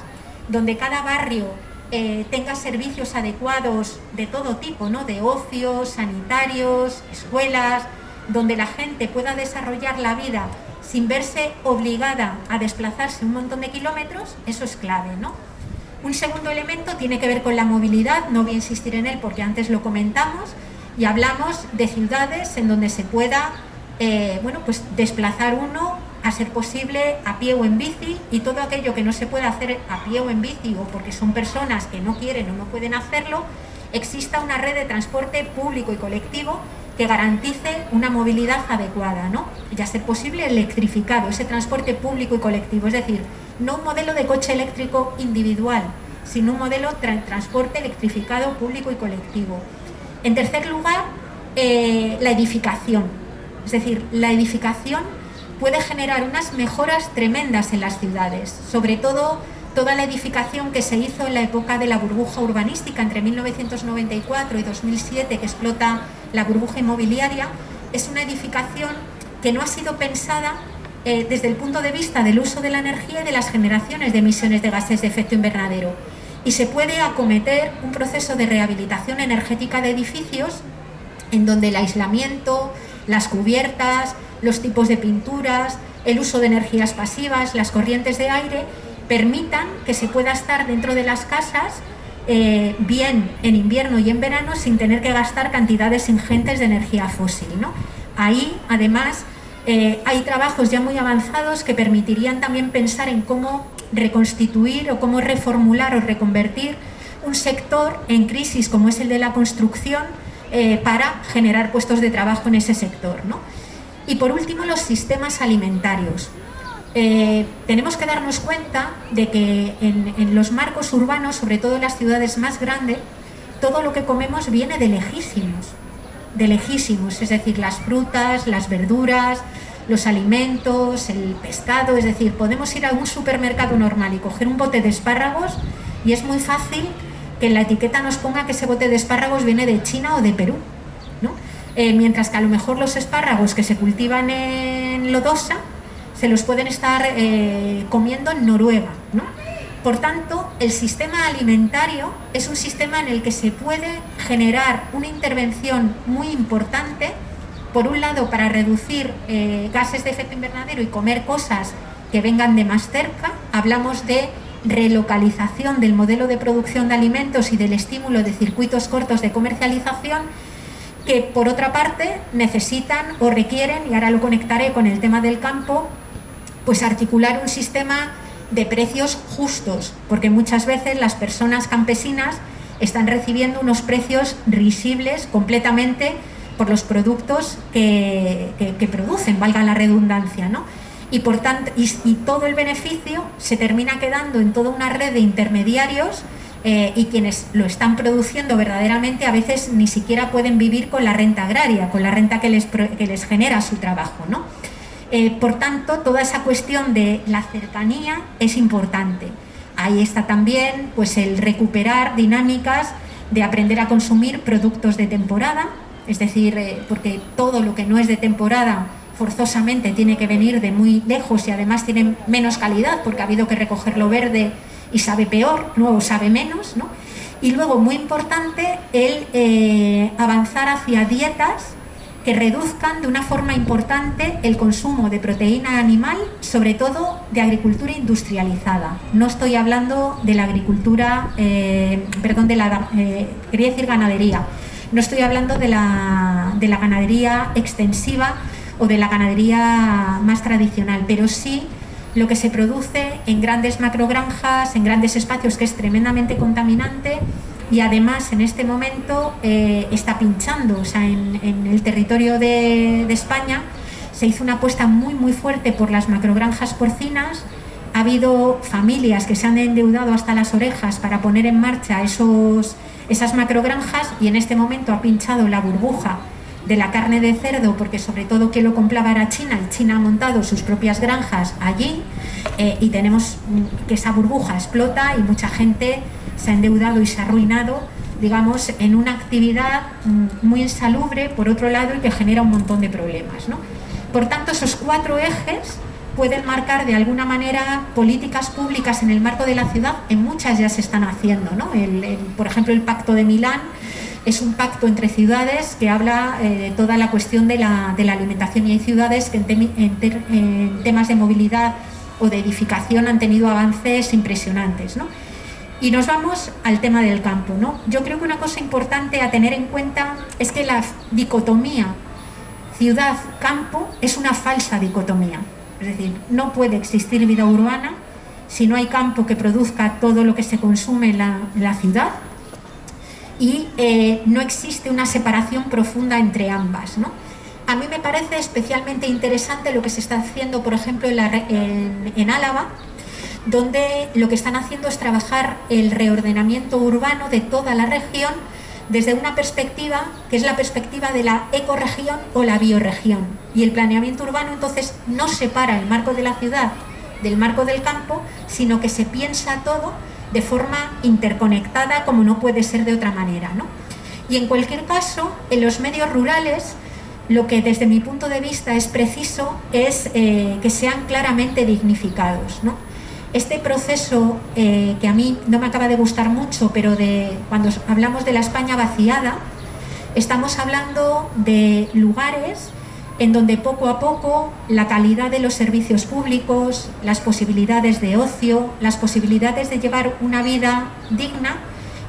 donde cada barrio eh, tenga servicios adecuados de todo tipo, ¿no? de ocio, sanitarios, escuelas, donde la gente pueda desarrollar la vida sin verse obligada a desplazarse un montón de kilómetros, eso es clave. ¿no? Un segundo elemento tiene que ver con la movilidad, no voy a insistir en él porque antes lo comentamos, y hablamos de ciudades en donde se pueda eh, bueno, pues desplazar uno a ser posible a pie o en bici y todo aquello que no se pueda hacer a pie o en bici o porque son personas que no quieren o no pueden hacerlo, exista una red de transporte público y colectivo que garantice una movilidad adecuada, ¿no? Y a ser posible electrificado, ese transporte público y colectivo, es decir, no un modelo de coche eléctrico individual, sino un modelo de transporte electrificado público y colectivo. En tercer lugar, eh, la edificación, es decir, la edificación puede generar unas mejoras tremendas en las ciudades, sobre todo toda la edificación que se hizo en la época de la burbuja urbanística entre 1994 y 2007 que explota la burbuja inmobiliaria, es una edificación que no ha sido pensada eh, desde el punto de vista del uso de la energía y de las generaciones de emisiones de gases de efecto invernadero. Y se puede acometer un proceso de rehabilitación energética de edificios en donde el aislamiento, las cubiertas, los tipos de pinturas, el uso de energías pasivas, las corrientes de aire, permitan que se pueda estar dentro de las casas eh, bien en invierno y en verano sin tener que gastar cantidades ingentes de energía fósil. Ahí, además, eh, hay trabajos ya muy avanzados que permitirían también pensar en cómo reconstituir o cómo reformular o reconvertir un sector en crisis como es el de la construcción eh, para generar puestos de trabajo en ese sector. Y por último, los sistemas alimentarios. Eh, tenemos que darnos cuenta de que en, los marcos urbanos, sobre todo en las ciudades más grandes, todo lo que comemos viene de lejísimos, de lejísimos, es decir, las frutas, las verduras, los alimentos, el pescado, es decir, podemos ir a un supermercado normal y coger un bote de espárragos y es muy fácil que en la etiqueta nos ponga que ese bote de espárragos viene de China o de Perú, ¿no? Eh, mientras que a lo mejor los espárragos que se cultivan en Lodosa se los pueden estar eh, comiendo en Noruega. Por tanto, el sistema alimentario es un sistema en el que se puede generar una intervención muy importante, por un lado para reducir eh, gases de efecto invernadero y comer cosas que vengan de más cerca, hablamos de relocalización del modelo de producción de alimentos y del estímulo de circuitos cortos de comercialización que por otra parte necesitan o requieren, y ahora lo conectaré con el tema del campo, pues articular un sistema de precios justos, porque muchas veces las personas campesinas están recibiendo unos precios risibles completamente por los productos que, producen, valga la redundancia, ¿no? Y, por tanto, y, todo el beneficio se termina quedando en toda una red de intermediarios eh, y quienes lo están produciendo verdaderamente a veces ni siquiera pueden vivir con la renta agraria, con la renta que les, que les genera su trabajo, ¿no? Eh, por tanto, toda esa cuestión de la cercanía es importante. Ahí está también pues, el recuperar dinámicas de aprender a consumir productos de temporada, es decir, eh, porque todo lo que no es de temporada forzosamente tiene que venir de muy lejos y además tiene menos calidad porque ha habido que recogerlo verde y sabe peor, nuevo sabe menos. Y luego, muy importante, el eh, avanzar hacia dietas que reduzcan de una forma importante el consumo de proteína animal, sobre todo de agricultura industrializada. No estoy hablando de la agricultura, eh, perdón, de la, eh, quería decir ganadería, no estoy hablando de la, de la ganadería extensiva o de la ganadería más tradicional, pero sí lo que se produce en grandes macrogranjas, en grandes espacios, que es tremendamente contaminante y además en este momento eh, está pinchando, o sea, en, el territorio de, España se hizo una apuesta muy muy fuerte por las macrogranjas porcinas, ha habido familias que se han endeudado hasta las orejas para poner en marcha esos, esas macrogranjas y en este momento ha pinchado la burbuja de la carne de cerdo, porque sobre todo que lo compraba era China, y China ha montado sus propias granjas allí, eh, y tenemos que esa burbuja explota y mucha gente se ha endeudado y se ha arruinado, digamos, en una actividad mm, muy insalubre, por otro lado, y que genera un montón de problemas. Por tanto, esos cuatro ejes pueden marcar de alguna manera políticas públicas en el marco de la ciudad, en muchas ya se están haciendo. por ejemplo, el Pacto de Milán es un pacto entre ciudades que habla eh, de toda la cuestión de la, alimentación y hay ciudades que en, temas de movilidad o de edificación han tenido avances impresionantes. Y nos vamos al tema del campo. ¿no? Yo creo que una cosa importante a tener en cuenta es que la dicotomía ciudad-campo es una falsa dicotomía. Es decir, no puede existir vida urbana si no hay campo que produzca todo lo que se consume en la, ciudad y eh, no existe una separación profunda entre ambas. ¿no? A mí me parece especialmente interesante lo que se está haciendo, por ejemplo, en, Álava, donde lo que están haciendo es trabajar el reordenamiento urbano de toda la región desde una perspectiva que es la perspectiva de la ecoregión o la bioregión. Y el planeamiento urbano entonces no separa el marco de la ciudad del marco del campo, sino que se piensa todo de forma interconectada como no puede ser de otra manera. Y en cualquier caso, en los medios rurales, lo que desde mi punto de vista es preciso es eh, que sean claramente dignificados. Este proceso eh, que a mí no me acaba de gustar mucho, pero de, cuando hablamos de la España vaciada, estamos hablando de lugares en donde poco a poco la calidad de los servicios públicos, las posibilidades de ocio, las posibilidades de llevar una vida digna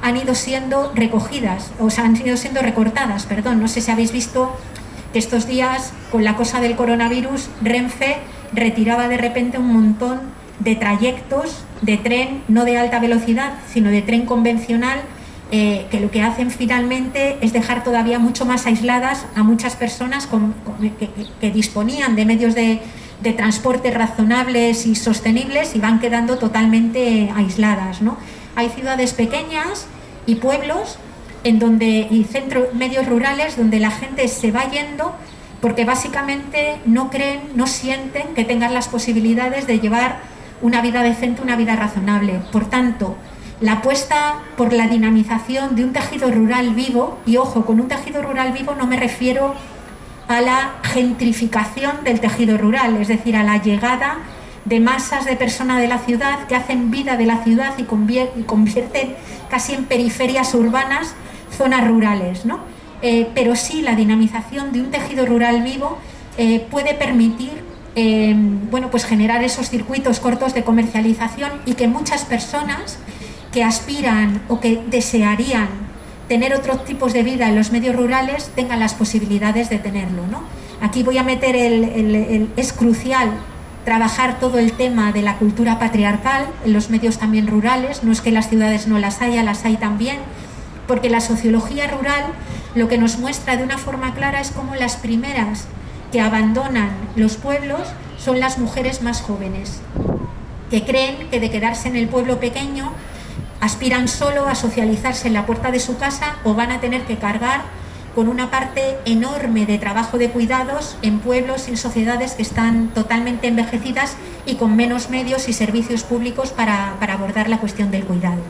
han ido siendo recogidas, o sea, han ido siendo recortadas, perdón, no sé si habéis visto estos días, con la cosa del coronavirus, Renfe retiraba de repente un montón de trayectos de tren, no de alta velocidad, sino de tren convencional, eh, que lo que hacen finalmente es dejar todavía mucho más aisladas a muchas personas que, disponían de medios de, de, transporte razonables y sostenibles y van quedando totalmente aisladas. ¿no? Hay ciudades pequeñas y pueblos en donde, y centros, medios rurales donde la gente se va yendo porque básicamente no creen, no sienten que tengan las posibilidades de llevar una vida decente, una vida razonable. Por tanto, la apuesta por la dinamización de un tejido rural vivo, y ojo, con un tejido rural vivo no me refiero a la gentrificación del tejido rural, es decir, a la llegada de masas de personas de la ciudad que hacen vida de la ciudad y convierten casi en periferias urbanas zonas rurales, ¿no? Eh, pero sí la dinamización de un tejido rural vivo eh, puede permitir eh, bueno, pues generar esos circuitos cortos de comercialización y que muchas personas que aspiran o que desearían tener otros tipos de vida en los medios rurales tengan las posibilidades de tenerlo. ¿no? Aquí voy a meter el, es crucial trabajar todo el tema de la cultura patriarcal en los medios también rurales, no es que las ciudades no las haya, las hay también, porque la sociología rural lo que nos muestra de una forma clara es cómo las primeras que abandonan los pueblos son las mujeres más jóvenes, que creen que de quedarse en el pueblo pequeño aspiran solo a socializarse en la puerta de su casa o van a tener que cargar con una parte enorme de trabajo de cuidados en pueblos y sociedades que están totalmente envejecidas y con menos medios y servicios públicos para, para abordar la cuestión del cuidado.